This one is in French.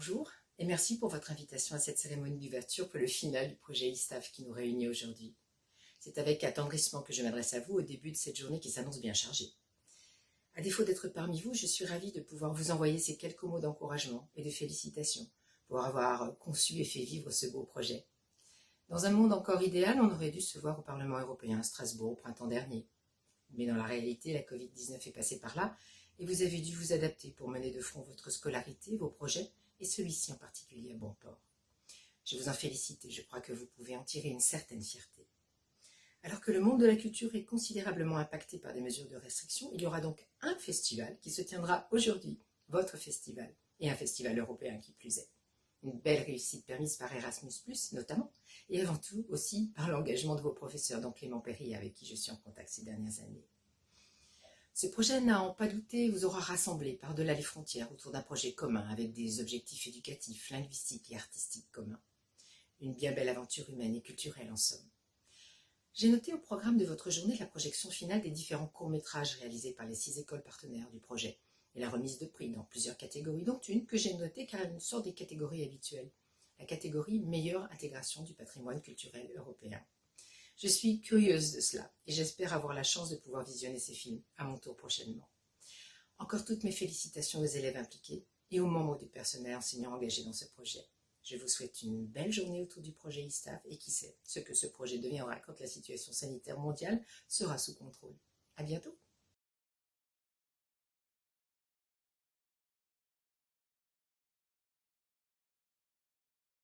Bonjour et merci pour votre invitation à cette cérémonie d'ouverture pour le final du projet ISTAF qui nous réunit aujourd'hui. C'est avec attendrissement que je m'adresse à vous au début de cette journée qui s'annonce bien chargée. À défaut d'être parmi vous, je suis ravie de pouvoir vous envoyer ces quelques mots d'encouragement et de félicitations pour avoir conçu et fait vivre ce beau projet. Dans un monde encore idéal, on aurait dû se voir au Parlement européen à Strasbourg au printemps dernier. Mais dans la réalité, la Covid-19 est passée par là et vous avez dû vous adapter pour mener de front votre scolarité, vos projets et celui-ci en particulier à bon port. Je vous en félicite et je crois que vous pouvez en tirer une certaine fierté. Alors que le monde de la culture est considérablement impacté par des mesures de restriction, il y aura donc un festival qui se tiendra aujourd'hui, votre festival, et un festival européen qui plus est. Une belle réussite permise par Erasmus+, notamment, et avant tout aussi par l'engagement de vos professeurs, dont Clément Perry, avec qui je suis en contact ces dernières années. Ce projet, n'a en pas douté, vous aura rassemblé par-delà les frontières autour d'un projet commun avec des objectifs éducatifs, linguistiques et artistiques communs. Une bien belle aventure humaine et culturelle en somme. J'ai noté au programme de votre journée la projection finale des différents courts-métrages réalisés par les six écoles partenaires du projet et la remise de prix dans plusieurs catégories, dont une que j'ai notée car elle sort des catégories habituelles, la catégorie meilleure intégration du patrimoine culturel européen. Je suis curieuse de cela et j'espère avoir la chance de pouvoir visionner ces films à mon tour prochainement. Encore toutes mes félicitations aux élèves impliqués et aux membres du personnel enseignant engagé dans ce projet. Je vous souhaite une belle journée autour du projet ISTAF et qui sait ce que ce projet deviendra quand la situation sanitaire mondiale sera sous contrôle. À bientôt